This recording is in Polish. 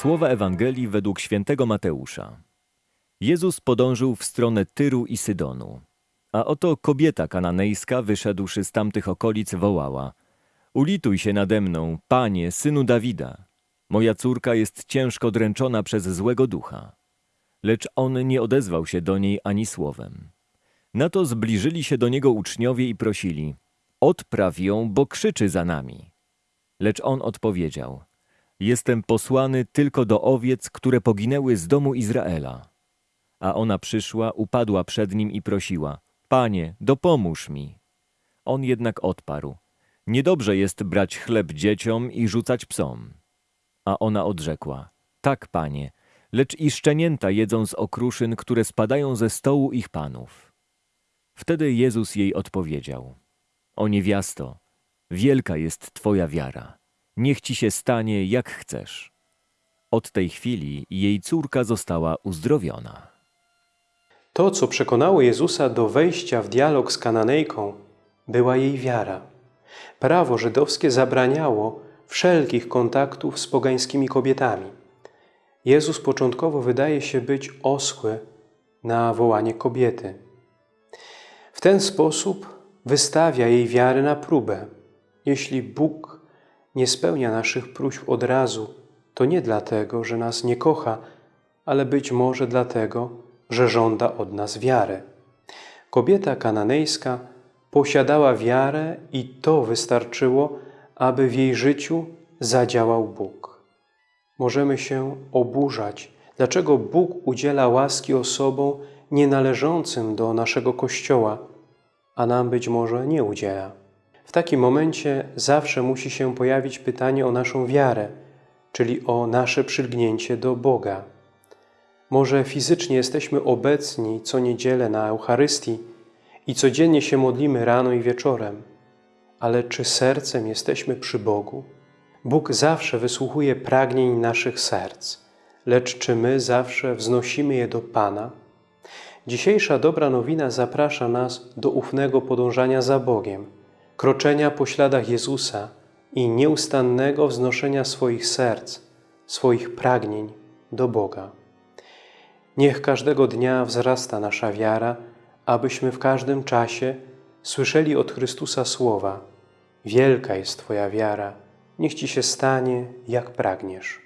Słowa Ewangelii według świętego Mateusza. Jezus podążył w stronę Tyru i Sydonu. A oto kobieta kananejska, wyszedłszy z tamtych okolic, wołała: Ulituj się nade mną, panie, synu Dawida. Moja córka jest ciężko dręczona przez złego ducha. Lecz on nie odezwał się do niej ani słowem. Na to zbliżyli się do niego uczniowie i prosili: Odpraw ją, bo krzyczy za nami. Lecz on odpowiedział: Jestem posłany tylko do owiec, które poginęły z domu Izraela. A ona przyszła, upadła przed nim i prosiła: Panie, dopomóż mi. On jednak odparł: Niedobrze jest brać chleb dzieciom i rzucać psom. A ona odrzekła: Tak, panie, lecz i szczenięta jedzą z okruszyn, które spadają ze stołu ich panów. Wtedy Jezus jej odpowiedział: O niewiasto, wielka jest twoja wiara. Niech ci się stanie, jak chcesz. Od tej chwili jej córka została uzdrowiona. To, co przekonało Jezusa do wejścia w dialog z Kananejką, była jej wiara. Prawo żydowskie zabraniało wszelkich kontaktów z pogańskimi kobietami. Jezus początkowo wydaje się być oschły na wołanie kobiety. W ten sposób wystawia jej wiarę na próbę. Jeśli Bóg nie spełnia naszych próśb od razu, to nie dlatego, że nas nie kocha, ale być może dlatego, że żąda od nas wiary. Kobieta kananejska posiadała wiarę i to wystarczyło, aby w jej życiu zadziałał Bóg. Możemy się oburzać, dlaczego Bóg udziela łaski osobom nienależącym do naszego Kościoła, a nam być może nie udziela. W takim momencie zawsze musi się pojawić pytanie o naszą wiarę, czyli o nasze przylgnięcie do Boga. Może fizycznie jesteśmy obecni co niedzielę na Eucharystii i codziennie się modlimy rano i wieczorem, ale czy sercem jesteśmy przy Bogu? Bóg zawsze wysłuchuje pragnień naszych serc, lecz czy my zawsze wznosimy je do Pana? Dzisiejsza dobra nowina zaprasza nas do ufnego podążania za Bogiem, kroczenia po śladach Jezusa i nieustannego wznoszenia swoich serc, swoich pragnień do Boga. Niech każdego dnia wzrasta nasza wiara, abyśmy w każdym czasie słyszeli od Chrystusa słowa: Wielka jest Twoja wiara, niech Ci się stanie, jak pragniesz.